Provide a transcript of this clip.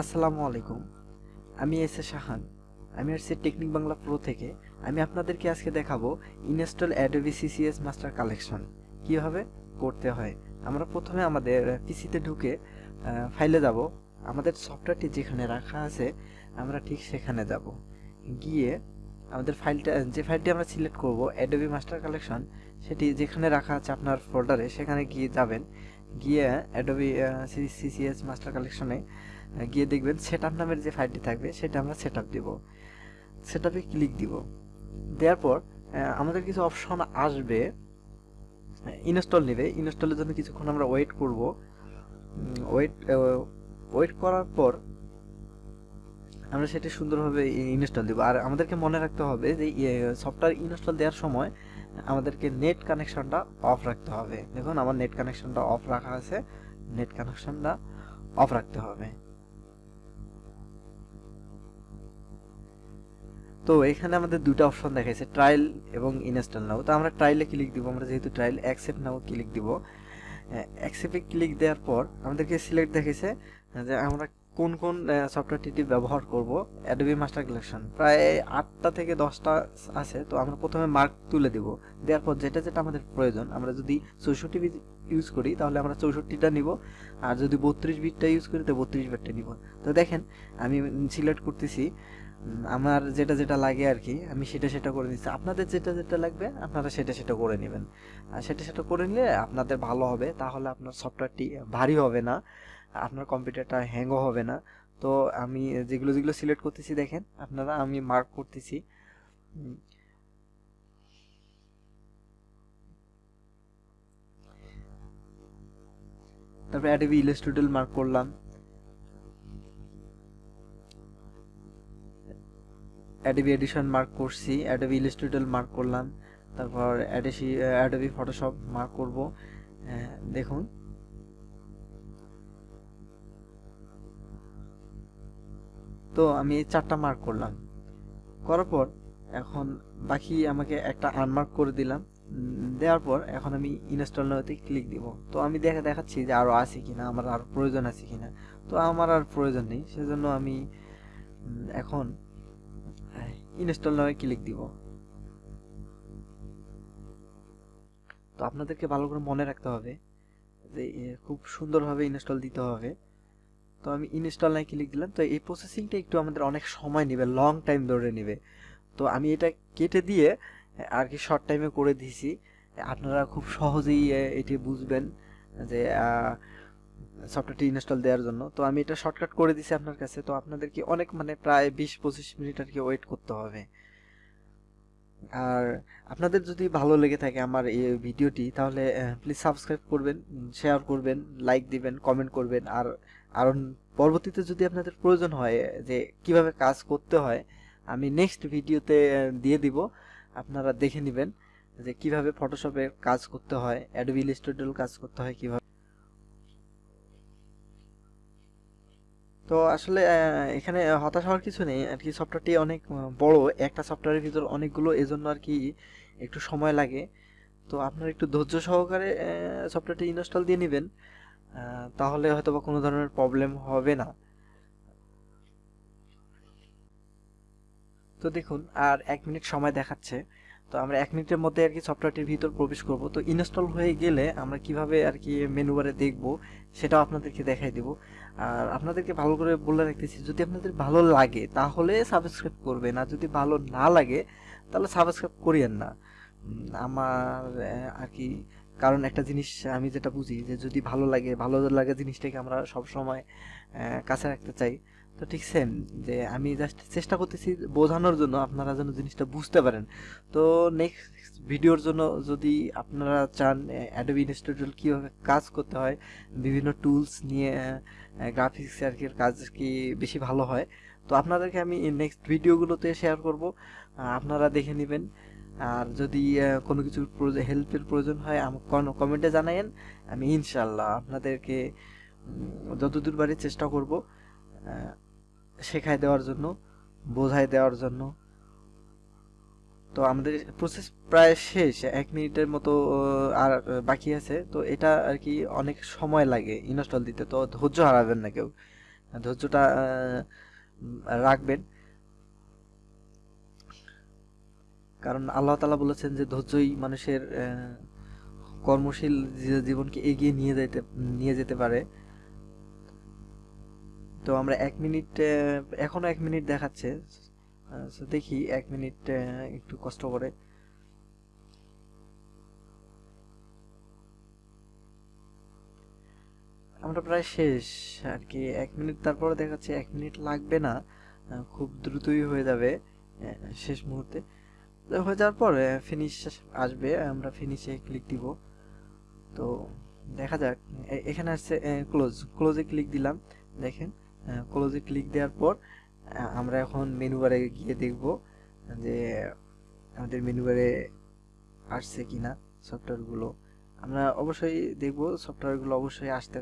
আসসালামু আলাইকুম। আমি এস এ শাহান। আমি আসছি টেকনিক বাংলা প্রো থেকে। আমি আপনাদেরকে আজকে দেখাবো install Adobe CCS master collection. কীভাবে করতে হয়? আমরা প্রথমে আমাদের পিসিতে ঢুকে ফাইলে যাব। আমাদের সফটওয়্যারটি যেখানে রাখা আছে, আমরা ঠিক সেখানে যাব। গিয়ে আমাদের ফাইলটা, যে ফাইলটি আমরা সিলেক্ট করব, অ্যাডোবি মাস্টার কালেকশন, সেটি যেখানে রাখা আছে আপনার ফোল্ডারে, সেখানে গিয়ে যাবেন। গিয়ে অ্যাডোবি সিসিএস মাস্টার কালেকশনে গিয়ে দেখবেন সেট আপ নামের যে ফাইলটি থাকবে, সেটা আমরা সেট আপ দেবো। সেট আপে ক্লিক দিব। দেওয়ার পর আমাদের কিছু অপশন আসবে। ইনস্টল নেবে। ইনস্টলের জন্য কিছুক্ষণ আমরা ওয়েট করব। ওয়েট ওয়েট করার পর আমরা সেটি সুন্দরভাবে ইনস্টল দেবো। আর আমাদেরকে মনে রাখতে হবে যে সফটওয়্যার ইনস্টল দেওয়ার সময় আমাদেরকে নেট কানেকশনটা অফ রাখতে হবে। দেখুন, আমার নেট কানেকশনটা অফ রাখা আছে। নেট কানেকশনটা অফ রাখতে হবে। তো এখানে আমাদের দুটো অপশন দেখাইছে ট্রায়াল এবং ইনস্টল নাও তো আমরা ট্রায়ালে ক্লিক দিব, আমরা যেহেতু ট্রায়াল অ্যাকসেপ্ট নাও ক্লিক দিব। অ্যাকসেপ্টে ক্লিক দেওয়ার পর আমাদেরকে সিলেক্ট দেখেছে যে আমরা কোন কোন সফটওয়্যারটি ব্যবহার করব অ্যাডোবি মাস্টার কালেকশন প্রায় আটটা থেকে দশটা আছে, তো আমরা প্রথমে মার্ক তুলে দেব। দেওয়ার পর যেটা যেটা আমাদের প্রয়োজন, আমরা যদি চৌষট্টি বিট ইউজ করি, তাহলে আমরা চৌষট্টিটা নিব। আর যদি বত্রিশ বিটটা ইউজ করি, তো বত্রিশ বিটটা নিব। তো দেখেন, আমি সিলেক্ট করতেছি আমার যেটা যেটা লাগে আর কি আমি সেটা সেটা করে নিচ্ছি। আপনাদের যেটা যেটা লাগবে, আপনারা সেটা সেটা করে নেবেন। আর সেটা সেটা করে নিলে আপনাদের ভালো হবে, তাহলে আপনার সফটওয়্যারটি ভারী হবে না। আপনার কম্পিউটারটা হ্যাংও হবে না। তো আমি যেগুলো যেগুলো সিলেক্ট করতেছি দেখেন, আপনারা আমি মার্ক করতেছি। তারপরে অ্যাডোবি ইলাস্ট্রেটর মার্ক করলাম। অ্যাডোবি এডিশন মার্ক করছি অ্যাডোবি ইলাস্ট্রেটর মার্ক করলাম। তারপর অ্যাডোবি ফটোশপ মার্ক করব। দেখুন। তো আমি চারটা মার্ক করলাম। করার পর এখন বাকি আমাকে একটা আনমার্ক করে দিলাম। দেওয়ার পর এখন আমি ইনস্টল নাওতে ক্লিক দিব। তো আমি দেখা, দেখাচ্ছি যে আরও আছে কিনা, আমার আর প্রয়োজন আছে কিনা। তো আমার আর প্রয়োজন নেই, সেজন্য আমি এখন ইনস্টল নামে ক্লিক দিব। তো আপনাদেরকে ভালো করে মনে রাখতে হবে যে খুব সুন্দরভাবে ইনস্টল দিতে হবে। তো আমি ইনস্টল নাই ক্লিক দিলাম। তো এই প্রসেসিংটা একটু আমাদের অনেক সময় নেবে লং টাইম ধরে নেবে। তো আমি এটা কেটে দিয়ে, আর কি শর্ট টাইমে করে দিয়েছি আপনারা খুব সহজেই এটি বুঝবেন যে সফটওয়্যারটি ইনস্টল দেওয়ার জন্য। তো আমি এটা শর্টকাট করে দিছি আপনার কাছে। তো আপনাদেরকে অনেক মানে প্রায় বিশ পঁচিশ মিনিট আর কি ওয়েট করতে হবে। আর আপনাদের যদি ভালো লেগে থাকে আমার এই ভিডিওটি, তাহলে প্লিজ সাবস্ক্রাইব করবেন শেয়ার করবেন লাইক দিবেন কমেন্ট করবেন। আর আর পরবর্তীতে যদি আপনাদের প্রয়োজন হয় যে কীভাবে কাজ করতে হয়, আমি নেক্সট ভিডিওতে দিয়ে দিব। আপনারা দেখে নেবেন যে কীভাবে ফটোশপে কাজ করতে হয় অ্যাডোবি ইলাস্ট্রেটর কাজ করতে হয় কীভাবে। তো আসলে এখানে হতাশ হওয়ার কিছু নেই। আর কি সফটওয়্যারটি অনেক বড়। একটা সফটওয়্যারের ভিতর অনেকগুলো এজন্য আর কি একটু সময় লাগে। তো আপনার একটু ধৈর্য সহকারে সফটওয়্যারটি ইনস্টল দিয়ে নেবেন। তাহলে হয়তো বা কোনো ধরনের প্রবলেম হবে না। তো দেখুন, আর এক মিনিট সময় দেখাচ্ছে। তো আমরা এক মিনিটের মধ্যে আর কি সফটওয়্যারটির ভিতর প্রবেশ করব। তো ইনস্টল হয়ে গেলে আমরা কীভাবে আর কি মেনু বারে দেখব, সেটাও আপনাদেরকে দেখাই দেব। আর আপনাদেরকে ভালো করে বলে রাখতেছি, যদি আপনাদের ভালো লাগে, তাহলে সাবস্ক্রাইব করবেন। আর যদি ভালো না লাগে, তাহলে সাবস্ক্রাইব করিয়েন না। আমার আর কি কারণ একটা জিনিস আমি যেটা বুঝি যে যদি ভালো লাগে ভালো লাগে জিনিসটাকে আমরা সব সময় কাছে রাখতে চাই। তো ঠিক সেম যে আমি জাস্ট চেষ্টা করতেছি বোঝানোর জন্য আপনারা যেন জিনিসটা বুঝতে পারেন। তো নেক্সট ভিডিওর জন্য যদি আপনারা চান অ্যাডোবি ইনস্টিটিউট কীভাবে কাজ করতে হয়, বিভিন্ন টুলস নিয়ে গ্রাফিক্স আর কি কাজ কি বেশি ভালো হয়, তো আপনাদেরকে আমি নেক্সট ভিডিওগুলোতে শেয়ার করব। আপনারা দেখে নেবেন। আর যদি কোনো কিছুর হেল্পের প্রয়োজন হয় আমাকে কমেন্টে জানাইন আমি ইনশাল্লাহ আপনাদেরকে যতদূর বাড়ি চেষ্টা করব শেখায় দেওয়ার জন্য, বোঝায় দেওয়ার জন্য। তো আমাদের প্রসেস প্রায় শেষ, এক মিনিটের মতো আর বাকি আছে। তো এটা আর কি অনেক সময় লাগে ইনস্টল দিতে, তো ধৈর্য হারাবেন না কেউ। ধৈর্যটা রাখবেন। কারণ আল্লাহ তালা বলেছেন যে ধৈর্যই মানুষের কর্মশীল জীবনকে এগিয়ে নিয়ে যেতে নিয়ে যেতে পারে। তো আমরা এক মিনিট আহ, এখনও এক মিনিট দেখাচ্ছে। দেখি এক মিনিট একটু কষ্ট করে। আমরা প্রায় শেষ আর কি। এক মিনিট তারপরে দেখাচ্ছে এক মিনিট লাগবে না। খুব দ্রুতই হয়ে যাবে শেষ মুহূর্তে। হয়ে যাওয়ার পর ফিনিশ আসবে, আমরা ফিনিশে ক্লিক দিব। তো দেখা যাক এখানে আসছে ক্লোজ ক্লোজে ক্লিক দিলাম, দেখেন ক্লোজে ক্লিক দেওয়ার পর আমরা এখন মেনু বারে গিয়ে দেখব যে আমাদের মেনু বারে আসছে কিনা সফটওয়্যারগুলো আমরা অবশ্যই দেখব সফটওয়্যারগুলো অবশ্যই আসতে